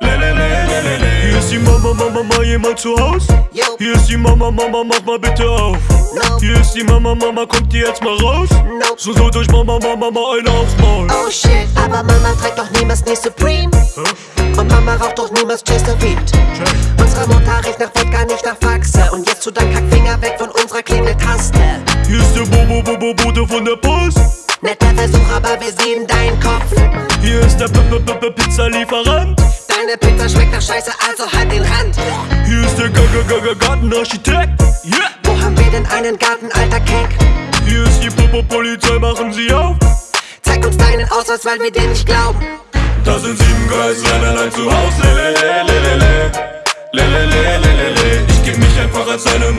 Hier ist die Mama, Mama, Mama, jemand zu Haus? Hier ist die Mama, Mama, mach mal bitte auf. No. Hier ist die Mama, Mama, kommt ihr jetzt mal raus? No. So holt euch Mama, Mama, mal eine aufs Maul. Oh shit, aber Mama trägt doch niemals nie Supreme. Und Mama raucht doch niemals Chesterfield. Unsere Mutter riecht nach Wodka, nicht nach Faxe. Und jetzt tu dein Kackfinger weg von unserer Klingeltaste. Hier ist der Bobo, Bobo, Bote von der Post. Netter Versuch, aber wir sehen deinen Kopf. Hier ist der -P -P -P Pizzalieferant. Deine Pizza schmeckt nach Scheiße, also halt den Rand. Hier ist der G -G -G -G Gartenarchitekt. Yeah. Wo haben wir denn einen Garten, alter Keck? Hier ist die Popo Polizei, machen sie auf. Zeig uns deinen Ausweis, weil wir dir nicht glauben. Da sind sieben Geiseln allein zu Haus. Lelele, lelele. Lelele, lelele. Ich geb mich einfach als seine